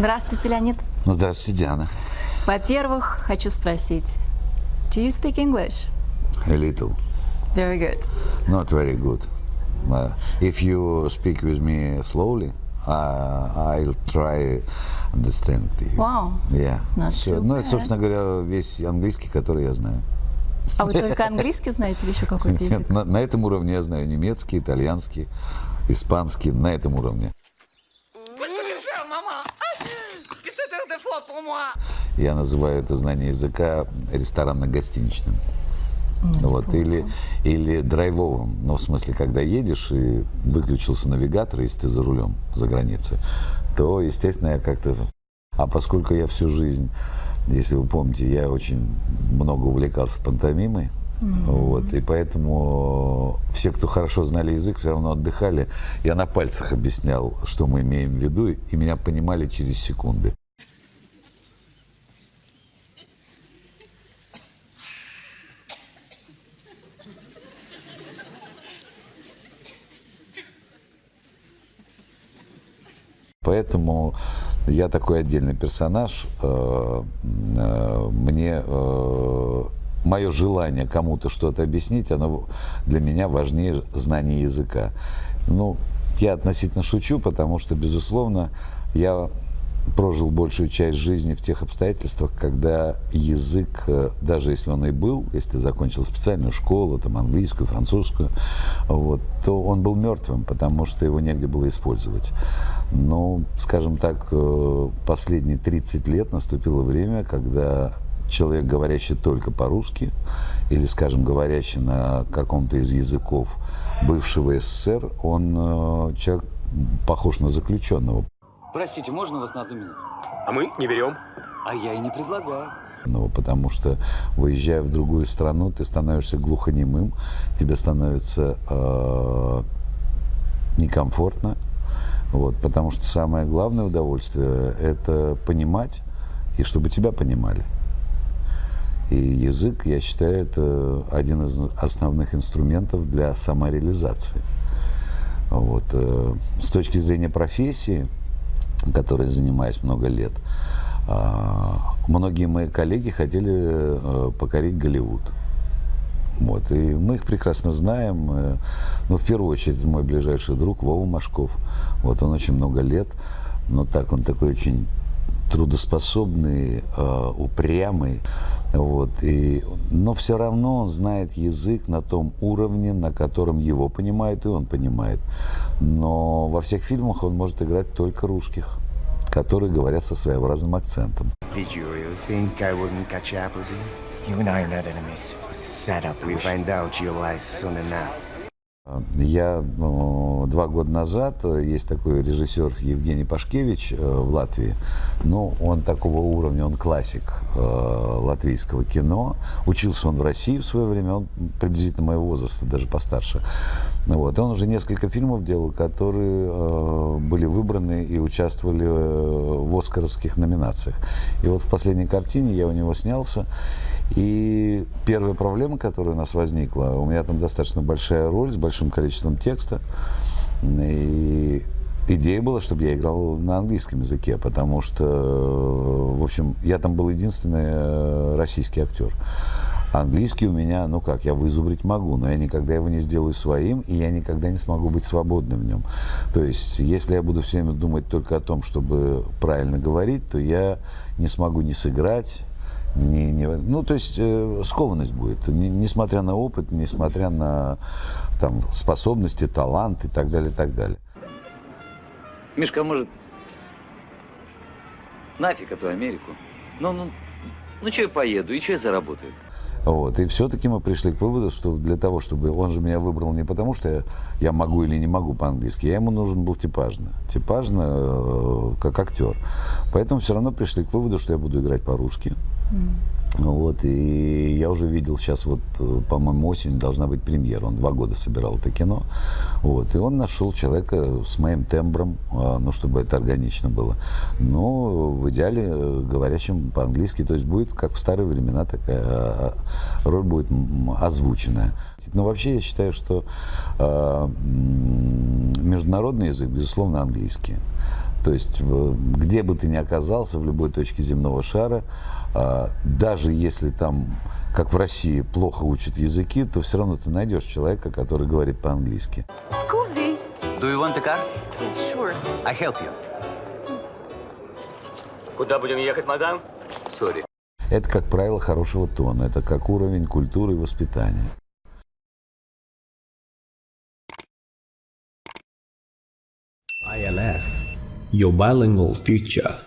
Здравствуйте, Леонид. Ну, здравствуйте, Диана. Во-первых, хочу спросить, do you speak English? A little. Very good. Not very good. Uh, if you speak with me slowly, uh, I'll try understand you. Wow. Yeah. It's not Всё. too Ну, это, собственно говоря, весь английский, который я знаю. А вы только английский знаете или еще какой-то язык? Нет, на, на этом уровне я знаю немецкий, итальянский, испанский, на этом уровне. Я называю это знание языка ресторанно-гостиничным. Вот, или, или драйвовым, ну, в смысле, когда едешь и выключился навигатор, если ты за рулем за границей, то, естественно, я как-то... А поскольку я всю жизнь, если вы помните, я очень много увлекался пантомимой, вот, и поэтому все, кто хорошо знали язык, все равно отдыхали. Я на пальцах объяснял, что мы имеем в виду, и меня понимали через секунды. Поэтому я такой отдельный персонаж. Э, э, Мне мое желание кому-то что-то объяснить, оно для меня важнее знания языка. Ну, я относительно шучу, потому что, безусловно, я прожил большую часть жизни в тех обстоятельствах, когда язык, э, даже если он и был, если ты закончил специальную школу, там, английскую, французскую, вот, то он был мертвым, потому что его негде было использовать. Но, скажем так, э, последние 30 лет наступило время, когда человек, говорящий только по-русски, или, скажем, говорящий на каком-то из языков бывшего СССР, он э, человек похож на заключенного. Простите, можно вас на одну минуту? А мы не берем. А я и не предлагаю. Ну, потому что, выезжая в другую страну, ты становишься глухонемым, тебе становится э, некомфортно, вот, потому что самое главное удовольствие – это понимать, и чтобы тебя понимали. И язык, я считаю, это один из основных инструментов для самореализации. Вот. э, С точки зрения профессии, которой занимаюсь много лет, а, многие мои коллеги хотели э, покорить Голливуд. Вот. И мы их прекрасно знаем. э, Ну, в первую очередь, мой ближайший друг Вова Машков. Вот он очень много лет, но так, он такой очень трудоспособный, э, упрямый. Вот, и, но все равно он знает язык на том уровне, на котором его понимает и он понимает. Но во всех фильмах он может играть только русских, которые говорят со своеобразным акцентом. Did you really think I wouldn't catch up with you? You and I are not enemies. It was a setup. We find out your lies soon enough. Я ну, два года назад, э, есть такой режиссер Евгений Пашкевич э, в Латвии, ну, он такого уровня, он классик э, латвийского кино. Учился он в России в свое время, он приблизительно моего возраста, даже постарше. Вот. Он уже несколько фильмов делал, которые были выбраны и участвовали э, в оскаровских номинациях. И вот в последней картине я у него снялся, и первая проблема, которая у нас возникла, у меня там достаточно большая роль с большим количеством текста. И идея была, чтобы я играл на английском языке, потому что, в общем, я там был единственный э, российский актер. Английский у меня, ну как, я вызубрить могу, но я никогда его не сделаю своим, и я никогда не смогу быть свободным в нем. То есть, если я буду все время думать только о том, чтобы правильно говорить, то я не смогу ни сыграть, не, не, ну, то есть э, скованность будет, не- несмотря на опыт, несмотря на там, способности, талант и так далее, и так далее. Мишка, может, нафиг эту Америку? Ну, ну, ну, что я поеду, и что я заработаю? Вот. И все-таки мы пришли к выводу, что для того, чтобы... Он же меня выбрал не потому, что я, я могу или не могу по-английски, я ему нужен был типажно. Типажно, э, как актер. Поэтому все равно пришли к выводу, что я буду играть по-русски. Вот, и я уже видел сейчас, вот, э, по-моему, осенью должна быть премьера. Он два года собирал это кино. Вот, и он нашел человека с моим тембром, а, ну, чтобы это органично было. Но в идеале э, говорящим по-английски. То есть будет, как в старые времена, такая а, а, роль будет озвученная. Но вообще я считаю, что международный язык, безусловно, английский. То есть, где бы ты ни оказался, в любой точке земного шара, а, даже если там, как в России, плохо учат языки, то все равно ты найдешь человека, который говорит по-английски. Do you want a car? Yes, sure. I help you. Куда будем ехать, мадам? Sorry. Это, как правило, хорошего тона. Это как уровень культуры и воспитания. ILS, your bilingual future.